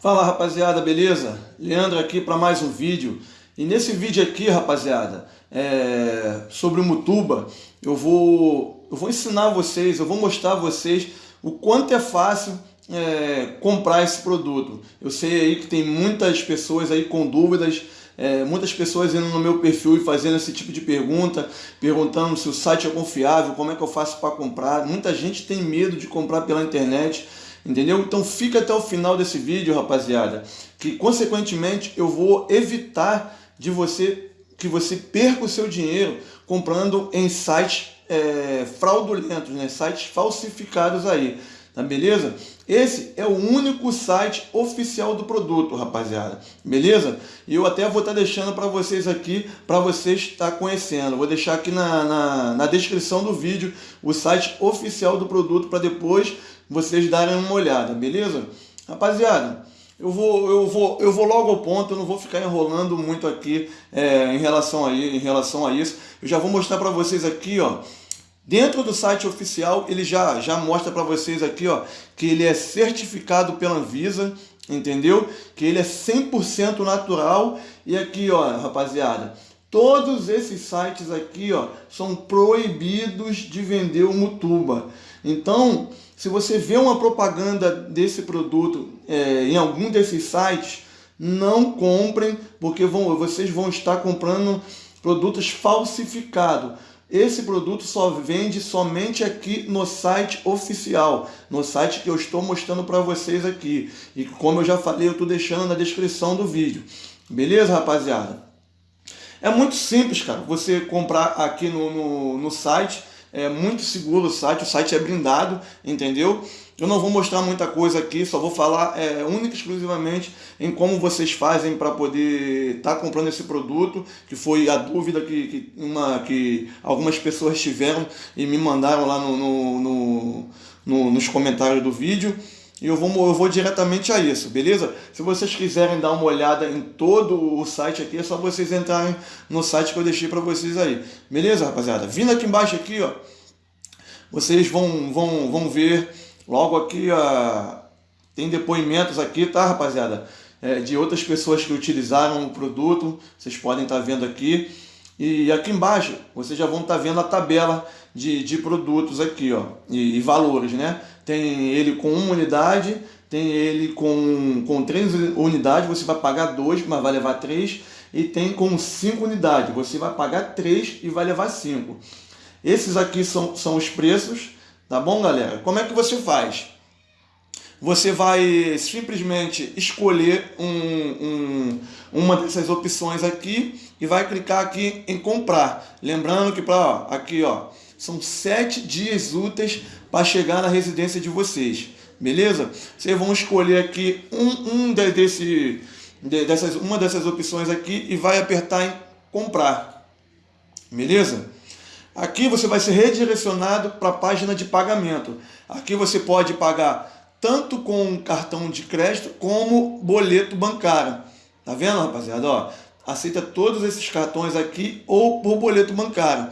Fala rapaziada, beleza? Leandro aqui para mais um vídeo. E nesse vídeo aqui, rapaziada, é... sobre o Mutuba, eu vou, eu vou ensinar vocês, eu vou mostrar a vocês o quanto é fácil é, comprar esse produto. Eu sei aí que tem muitas pessoas aí com dúvidas, é, muitas pessoas indo no meu perfil e fazendo esse tipo de pergunta, perguntando se o site é confiável, como é que eu faço para comprar. Muita gente tem medo de comprar pela internet. Entendeu? Então fica até o final desse vídeo, rapaziada, que consequentemente eu vou evitar de você que você perca o seu dinheiro comprando em sites é, fraudulentos, né? sites falsificados aí, tá beleza? Esse é o único site oficial do produto, rapaziada, beleza? E eu até vou estar tá deixando para vocês aqui, para vocês estar tá conhecendo. Vou deixar aqui na, na, na descrição do vídeo o site oficial do produto para depois vocês darem uma olhada, beleza? Rapaziada, eu vou, eu vou, eu vou logo ao ponto, eu não vou ficar enrolando muito aqui é, em, relação a, em relação a isso. Eu já vou mostrar para vocês aqui, ó, Dentro do site oficial, ele já, já mostra para vocês aqui, ó, que ele é certificado pela Anvisa, entendeu? Que ele é 100% natural. E aqui, ó, rapaziada, todos esses sites aqui, ó, são proibidos de vender o Mutuba. Então, se você vê uma propaganda desse produto é, em algum desses sites, não comprem, porque vão, vocês vão estar comprando produtos falsificados. Esse produto só vende somente aqui no site oficial, no site que eu estou mostrando para vocês aqui. E como eu já falei, eu estou deixando na descrição do vídeo. Beleza, rapaziada? É muito simples, cara, você comprar aqui no, no, no site é muito seguro o site, o site é blindado, entendeu? Eu não vou mostrar muita coisa aqui, só vou falar é, única e exclusivamente em como vocês fazem para poder estar tá comprando esse produto, que foi a dúvida que, que, uma, que algumas pessoas tiveram e me mandaram lá no, no, no, no nos comentários do vídeo. E eu vou, eu vou diretamente a isso, beleza? Se vocês quiserem dar uma olhada em todo o site aqui, é só vocês entrarem no site que eu deixei para vocês aí. Beleza, rapaziada? Vindo aqui embaixo aqui, ó, vocês vão, vão, vão ver logo aqui, ó, tem depoimentos aqui, tá, rapaziada? É, de outras pessoas que utilizaram o produto, vocês podem estar tá vendo aqui. E aqui embaixo, vocês já vão estar tá vendo a tabela de, de produtos aqui, ó, e, e valores, né? Tem ele com uma unidade, tem ele com, com três unidades, você vai pagar dois, mas vai levar três. E tem com cinco unidades, você vai pagar três e vai levar cinco. Esses aqui são, são os preços, tá bom, galera? Como é que você faz? Você vai simplesmente escolher um, um, uma dessas opções aqui e vai clicar aqui em comprar. Lembrando que para aqui ó, são sete dias úteis para chegar na residência de vocês. Beleza? Vocês vão escolher aqui um, um desse, dessas, uma dessas opções aqui e vai apertar em comprar. Beleza? Aqui você vai ser redirecionado para a página de pagamento. Aqui você pode pagar tanto com cartão de crédito como boleto bancário. Tá vendo, rapaziada? Ó, aceita todos esses cartões aqui ou por boleto bancário.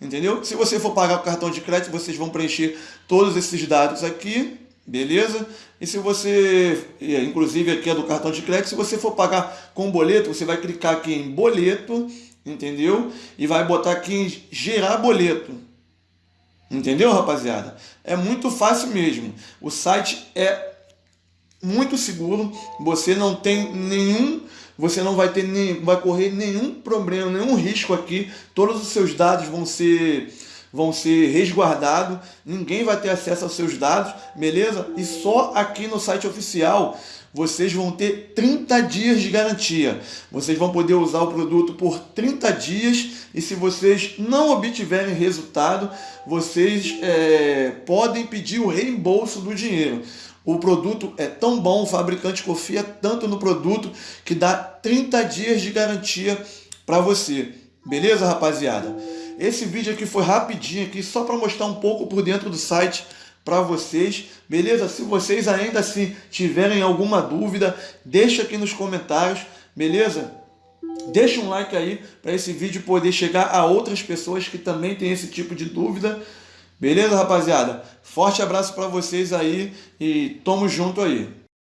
Entendeu? Se você for pagar com cartão de crédito, vocês vão preencher todos esses dados aqui, beleza? E se você, inclusive aqui é do cartão de crédito, se você for pagar com boleto, você vai clicar aqui em boleto, entendeu? E vai botar aqui em gerar boleto. Entendeu, rapaziada? É muito fácil mesmo. O site é muito seguro, você não tem nenhum você não vai ter nem, vai correr nenhum problema, nenhum risco aqui. Todos os seus dados vão ser vão ser resguardados, ninguém vai ter acesso aos seus dados, beleza? E só aqui no site oficial vocês vão ter 30 dias de garantia. Vocês vão poder usar o produto por 30 dias e se vocês não obtiverem resultado, vocês é, podem pedir o reembolso do dinheiro. O produto é tão bom, o fabricante confia tanto no produto que dá 30 dias de garantia para você. Beleza, rapaziada? Esse vídeo aqui foi rapidinho aqui, só para mostrar um pouco por dentro do site para vocês, beleza? Se vocês ainda assim tiverem alguma dúvida, deixa aqui nos comentários, beleza? Deixa um like aí para esse vídeo poder chegar a outras pessoas que também têm esse tipo de dúvida. Beleza, rapaziada? Forte abraço para vocês aí e tamo junto aí.